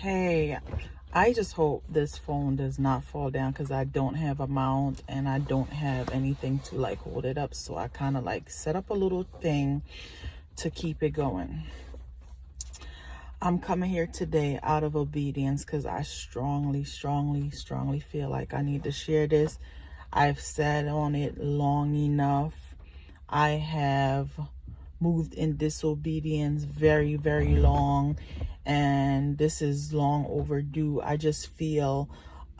Hey, I just hope this phone does not fall down because I don't have a mount and I don't have anything to like hold it up. So I kind of like set up a little thing to keep it going. I'm coming here today out of obedience because I strongly, strongly, strongly feel like I need to share this. I've sat on it long enough. I have moved in disobedience very, very long and this is long overdue. I just feel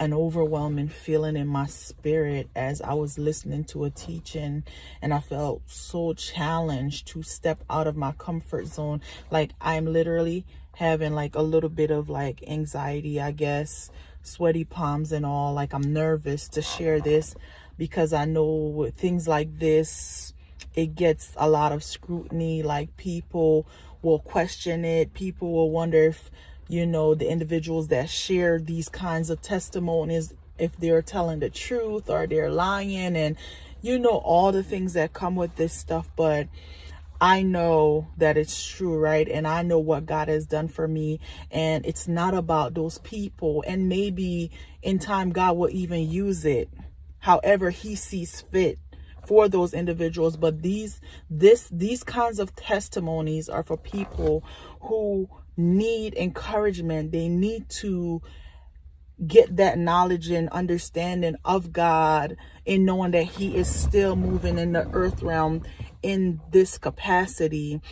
an overwhelming feeling in my spirit as I was listening to a teaching and I felt so challenged to step out of my comfort zone. Like I'm literally having like a little bit of like anxiety, I guess, sweaty palms and all. Like I'm nervous to share this because I know things like this, it gets a lot of scrutiny. Like people will question it. People will wonder if, you know, the individuals that share these kinds of testimonies, if they're telling the truth or they're lying and, you know, all the things that come with this stuff. But I know that it's true, right? And I know what God has done for me. And it's not about those people. And maybe in time, God will even use it however he sees fit for those individuals but these this these kinds of testimonies are for people who need encouragement. They need to get that knowledge and understanding of God in knowing that he is still moving in the earth realm in this capacity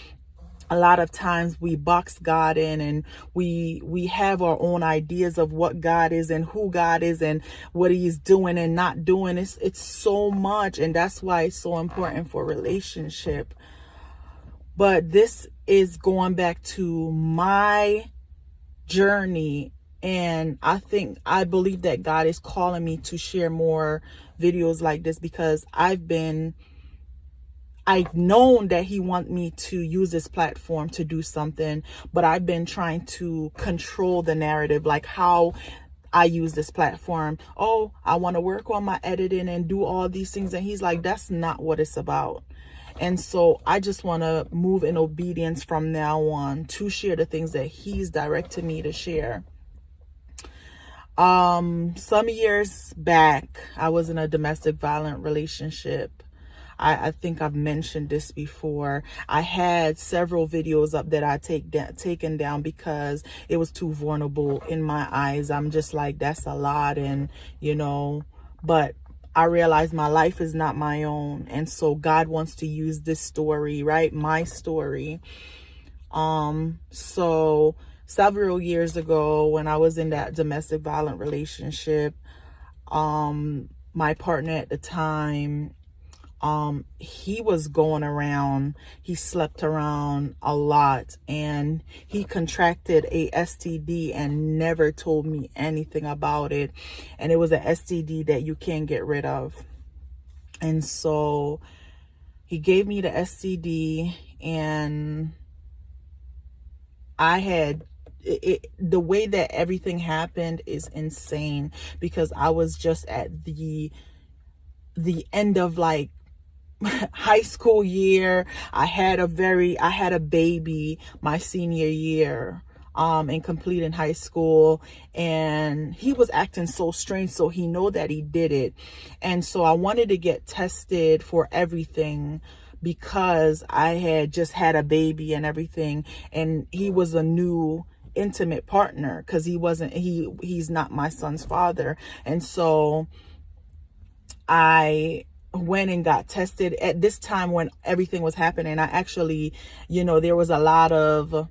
a lot of times we box God in and we we have our own ideas of what God is and who God is and what he's doing and not doing. It's it's so much and that's why it's so important for relationship. But this is going back to my journey and I think I believe that God is calling me to share more videos like this because I've been I've known that he want me to use this platform to do something, but I've been trying to control the narrative, like how I use this platform. Oh, I want to work on my editing and do all these things. And he's like, that's not what it's about. And so I just want to move in obedience from now on to share the things that he's directed me to share. Um, some years back, I was in a domestic violent relationship I, I think I've mentioned this before. I had several videos up that I take da taken down because it was too vulnerable in my eyes. I'm just like, that's a lot. And, you know, but I realize my life is not my own. And so God wants to use this story, right? My story. Um, so several years ago when I was in that domestic violent relationship, um, my partner at the time um he was going around he slept around a lot and he contracted a std and never told me anything about it. And it was an std that you can't get rid of. And so he gave me the std and i had it, it, the way that everything happened is insane because I was just at the the end of like high school year. I had a very i had a baby my senior year um and completing high school and he was acting so strange so he know that he did it. And so i wanted to get tested for everything because i had just had a baby and everything and he was a new intimate partner because he wasn't he he's not my son's father. And so i went and got tested at this time when everything was happening. I actually, you know, there was a lot of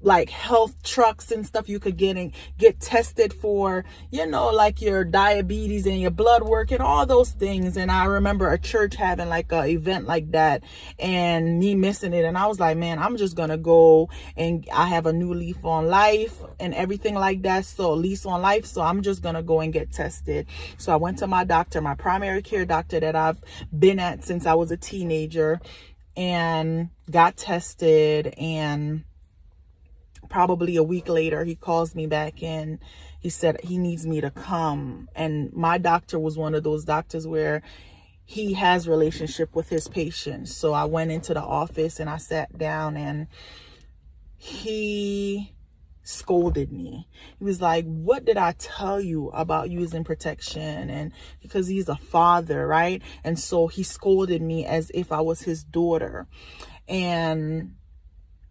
like health trucks and stuff you could get and get tested for you know like your diabetes and your blood work and all those things. And i remember a church having like a event like that and me missing it. And i was like man i'm just gonna go and i have a new leaf on life and everything like that. So lease on life. So i'm just gonna go and get tested. So i went to my doctor my primary care doctor that i've been at since i was a teenager and got tested and probably a week later, he calls me back in. He said he needs me to come. And my doctor was one of those doctors where he has relationship with his patients. So I went into the office and I sat down and he scolded me. He was like, What did I tell you about using protection? And because he's a father, right? And so he scolded me as if I was his daughter. And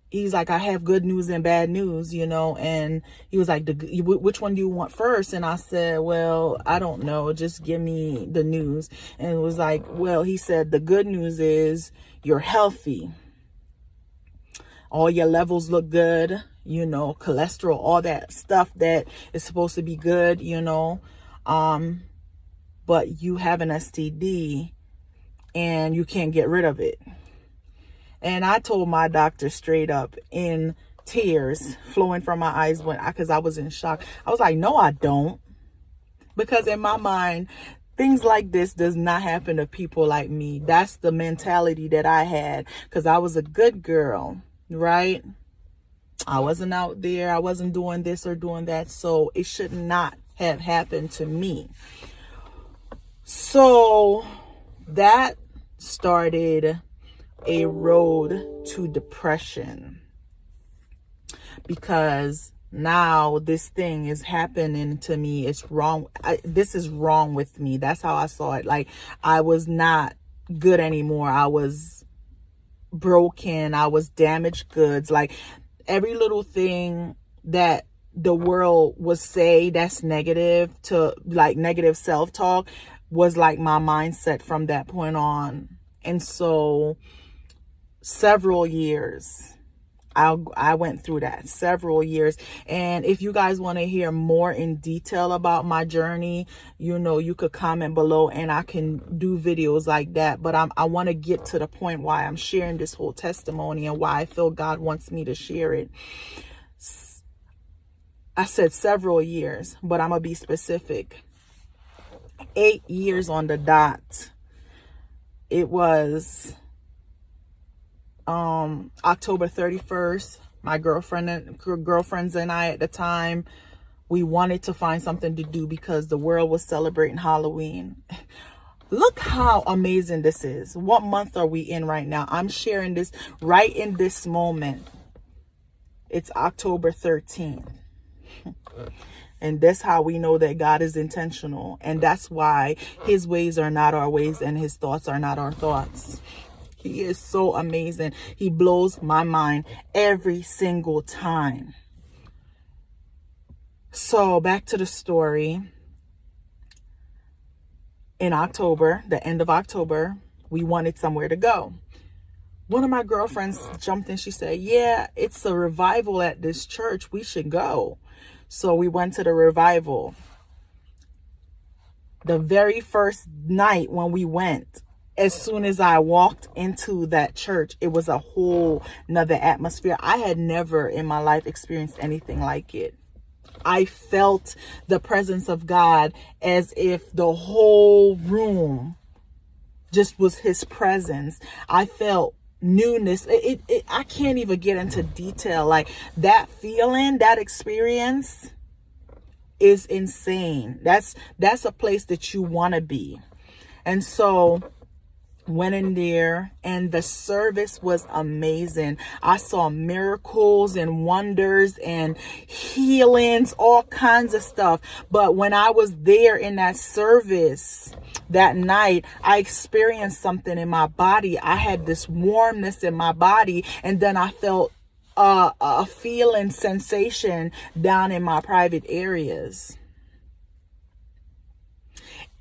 he's like, I have good news and bad news, you know. And he was like, Which one do you want first? And I said, Well, I don't know. Just give me the news. And it was like, Well, he said, The good news is you're healthy all your levels look good you know cholesterol all that stuff that is supposed to be good you know um but you have an std and you can't get rid of it and i told my doctor straight up in tears flowing from my eyes when I, because i was in shock i was like no i don't because in my mind things like this does not happen to people like me that's the mentality that i had because i was a good girl right? I wasn't out there. I wasn't doing this or doing that. So it should not have happened to me. So that started a road to depression because now this thing is happening to me it's wrong I, this is wrong with me that's how i saw it like i was not good anymore i was broken. I was damaged goods. Like every little thing that the world would say that's negative to like negative self-talk was like my mindset from that point on. And so several years I, I went through that several years. And if you guys want to hear more in detail about my journey, you know, you could comment below and I can do videos like that. But I'm, I want to get to the point why I'm sharing this whole testimony and why I feel God wants me to share it. I said several years, but I'm going to be specific. Eight years on the dot. It was um October 31st. My girlfriend and girlfriends and I at the time, we wanted to find something to do because the world was celebrating Halloween. Look how amazing this is. What month are we in right now? I'm sharing this right in this moment. It's October 13th. And that's how we know that God is intentional. And that's why his ways are not our ways and his thoughts are not our thoughts. He is so amazing. He blows my mind every single time. So back to the story. In October, the end of October, we wanted somewhere to go. One of my girlfriends jumped in. She said, yeah, it's a revival at this church. We should go. So we went to the revival. The very first night when we went, as soon as I walked into that church, it was a whole nother atmosphere. I had never in my life experienced anything like it. I felt the presence of God as if the whole room just was his presence. I felt newness. It, it, it, I can't even get into detail. Like that feeling, that experience is insane. That's, that's a place that you want to be. And so went in there and the service was amazing. I saw miracles and wonders and healings all kinds of stuff. But when i was there in that service that night i experienced something in my body. I had this warmness in my body and then i felt uh, a feeling sensation down in my private areas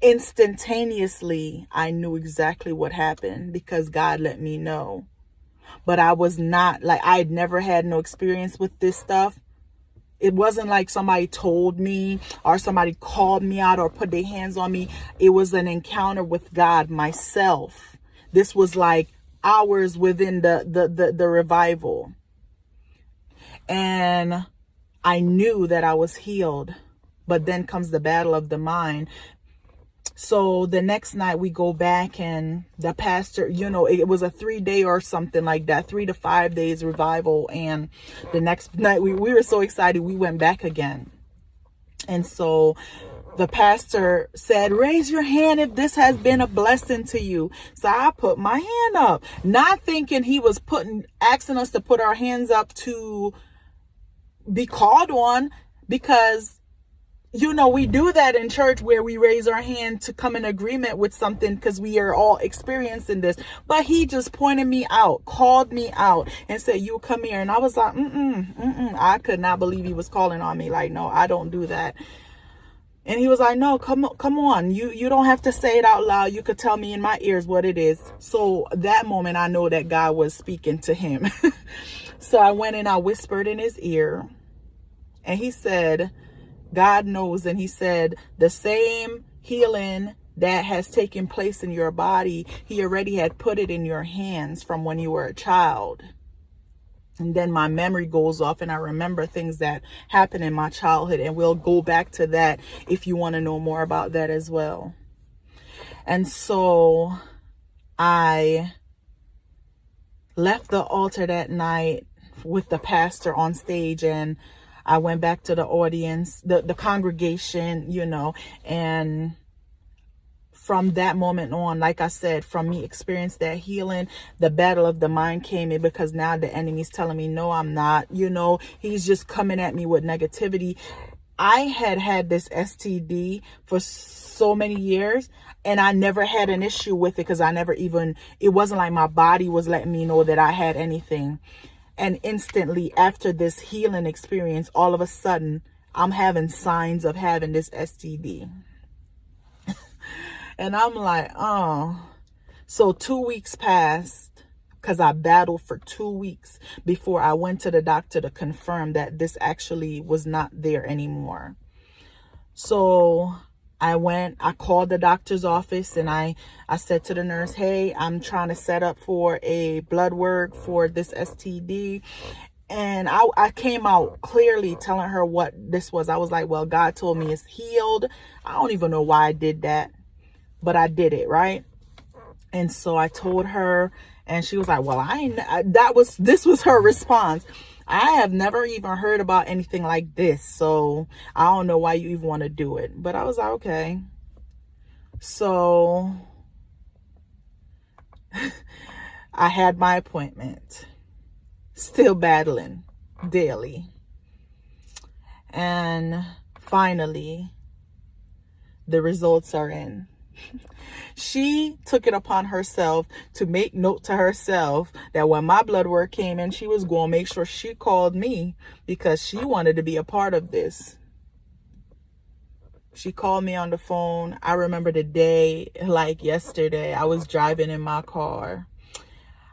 instantaneously I knew exactly what happened because God let me know. But I was not like I had never had no experience with this stuff. It wasn't like somebody told me or somebody called me out or put their hands on me. It was an encounter with God myself. This was like hours within the the the, the revival. And I knew that I was healed. But then comes the battle of the mind so the next night we go back and the pastor, you know, it was a three day or something like that, three to five days revival. And the next night we, we were so excited, we went back again. And so the pastor said, raise your hand if this has been a blessing to you. So I put my hand up, not thinking he was putting, asking us to put our hands up to be called on because you know, we do that in church where we raise our hand to come in agreement with something because we are all experiencing this. But he just pointed me out, called me out, and said, You come here. And I was like, mm mm, mm mm. I could not believe he was calling on me. Like, no, I don't do that. And he was like, "No, come come on. You you don't have to say it out loud. You could tell me in my ears what it is." So that moment I know that God was speaking to him. so I went and I whispered in his ear. And he said, God knows. And he said, the same healing that has taken place in your body, he already had put it in your hands from when you were a child. And then my memory goes off and I remember things that happened in my childhood. And we'll go back to that if you want to know more about that as well. And so I left the altar that night with the pastor on stage and I went back to the audience, the, the congregation, you know, and from that moment on, like I said, from me experience that healing, the battle of the mind came in because now the enemy's telling me, no, I'm not, you know, he's just coming at me with negativity. I had had this STD for so many years and I never had an issue with it because I never even, it wasn't like my body was letting me know that I had anything. And instantly after this healing experience, all of a sudden, I'm having signs of having this STD. and I'm like, oh. So two weeks passed because I battled for two weeks before I went to the doctor to confirm that this actually was not there anymore. So I went, I called the doctor's office and I, I said to the nurse, hey, I'm trying to set up for a blood work for this STD. And I, I came out clearly telling her what this was. I was like, well, God told me it's healed. I don't even know why I did that, but I did it, right? And so I told her and she was like, well, I ain't, that was, this was her response. I have never even heard about anything like this. So I don't know why you even want to do it. But I was like, okay. So I had my appointment. Still battling daily. And finally, the results are in. She took it upon herself to make note to herself that when my blood work came in, she was going to make sure she called me because she wanted to be a part of this. She called me on the phone. I remember the day like yesterday. I was driving in my car.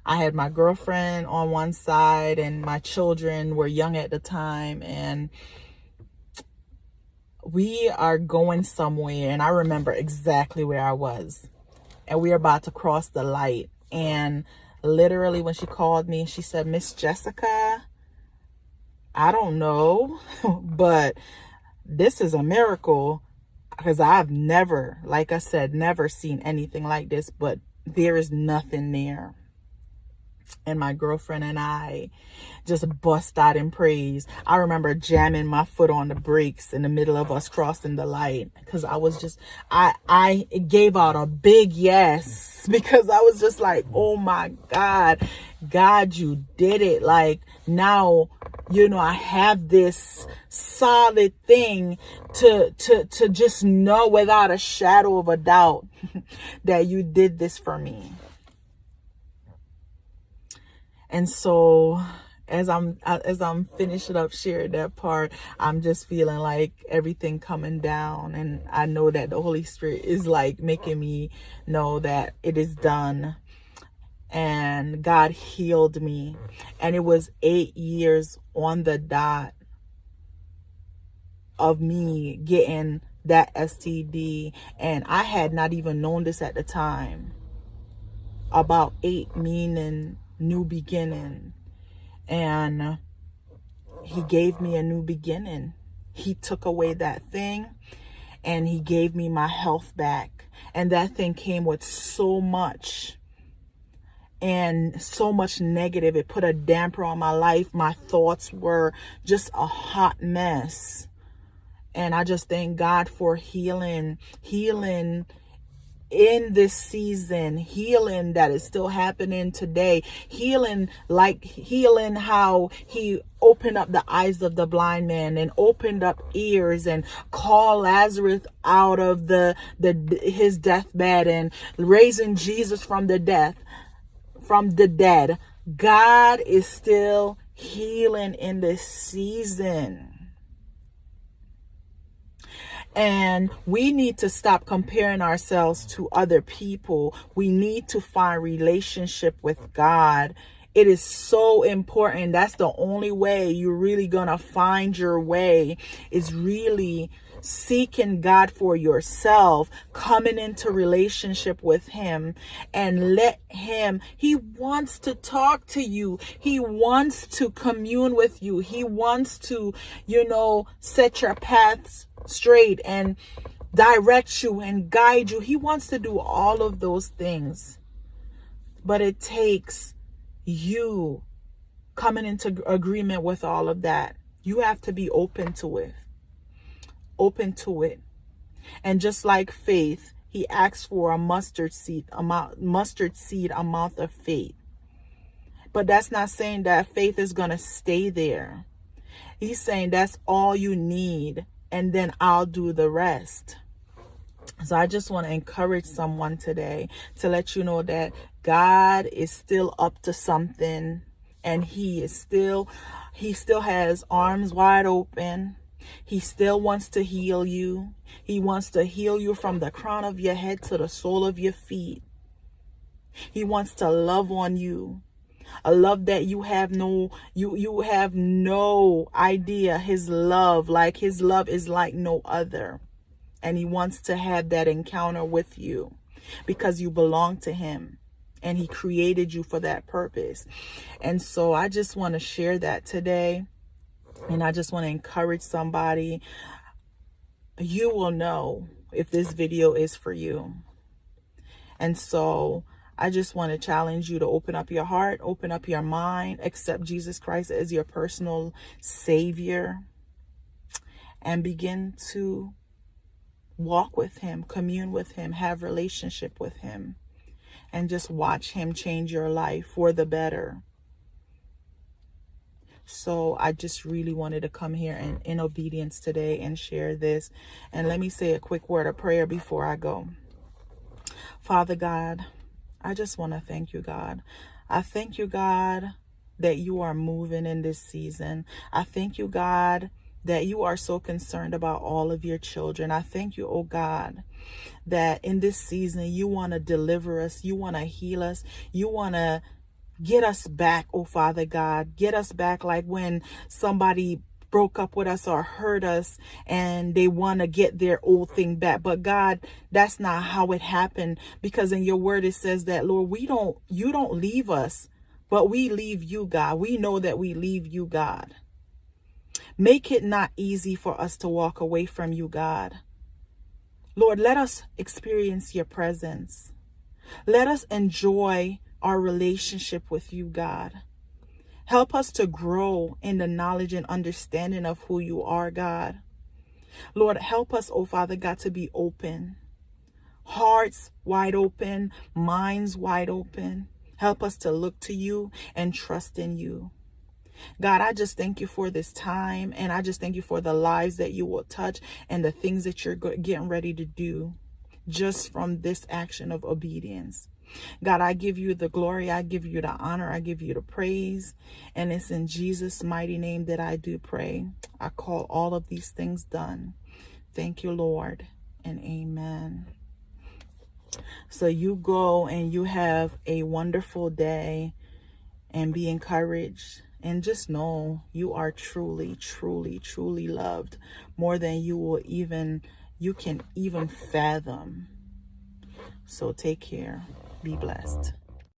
I had my girlfriend on one side and my children were young at the time and we are going somewhere and I remember exactly where I was. And we are about to cross the light. And literally when she called me she said Miss Jessica I don't know but this is a miracle. Because I've never like I said never seen anything like this but there is nothing there and my girlfriend and I just bust out in praise. I remember jamming my foot on the brakes in the middle of us crossing the light because I was just, I, I gave out a big yes because I was just like, oh my God, God, you did it. Like now, you know, I have this solid thing to, to, to just know without a shadow of a doubt that you did this for me. And so as I'm as I'm finishing up sharing that part, I'm just feeling like everything coming down. And I know that the Holy Spirit is like making me know that it is done. And God healed me. And it was 8 years on the dot of me getting that STD and I had not even known this at the time. About 8 meaning new beginning. And he gave me a new beginning. He took away that thing and he gave me my health back. And that thing came with so much and so much negative. It put a damper on my life. My thoughts were just a hot mess. And I just thank God for healing, healing in this season, healing that is still happening today, healing like healing how he opened up the eyes of the blind man and opened up ears and called Lazarus out of the the his deathbed and raising Jesus from the death from the dead. God is still healing in this season. And we need to stop comparing ourselves to other people. We need to find relationship with God. It is so important. That's the only way you're really going to find your way is really seeking God for yourself, coming into relationship with him and let him, he wants to talk to you. He wants to commune with you. He wants to, you know, set your paths straight and direct you and guide you. He wants to do all of those things. But it takes you coming into agreement with all of that. You have to be open to it open to it. And just like faith, he asks for a mustard seed amount mustard seed amount of faith. But that's not saying that faith is going to stay there. He's saying that's all you need and then I'll do the rest. So I just want to encourage someone today to let you know that God is still up to something and he is still he still has arms wide open he still wants to heal you. He wants to heal you from the crown of your head to the sole of your feet. He wants to love on you. A love that you have no you you have no idea his love like his love is like no other. And he wants to have that encounter with you because you belong to him and he created you for that purpose. And so I just want to share that today and I just want to encourage somebody. You will know if this video is for you. And so I just want to challenge you to open up your heart, open up your mind, accept Jesus Christ as your personal savior, and begin to walk with him, commune with him, have relationship with him, and just watch him change your life for the better. So I just really wanted to come here and in obedience today and share this. And let me say a quick word of prayer before I go. Father God, I just want to thank you, God. I thank you, God, that you are moving in this season. I thank you, God, that you are so concerned about all of your children. I thank you, oh God, that in this season you want to deliver us, you want to heal us, you want to Get us back, oh Father God. Get us back like when somebody broke up with us or hurt us and they want to get their old thing back. But God, that's not how it happened because in your word it says that, Lord, we don't, you don't leave us, but we leave you, God. We know that we leave you, God. Make it not easy for us to walk away from you, God. Lord, let us experience your presence. Let us enjoy our relationship with you, God. Help us to grow in the knowledge and understanding of who you are, God. Lord, help us, oh Father God, to be open. Hearts wide open, minds wide open. Help us to look to you and trust in you. God, I just thank you for this time and I just thank you for the lives that you will touch and the things that you're getting ready to do just from this action of obedience. God, I give you the glory. I give you the honor. I give you the praise. And it's in Jesus' mighty name that I do pray. I call all of these things done. Thank you, Lord, and amen. So you go and you have a wonderful day and be encouraged and just know you are truly, truly, truly loved more than you will even, you can even fathom. So take care. Be blessed.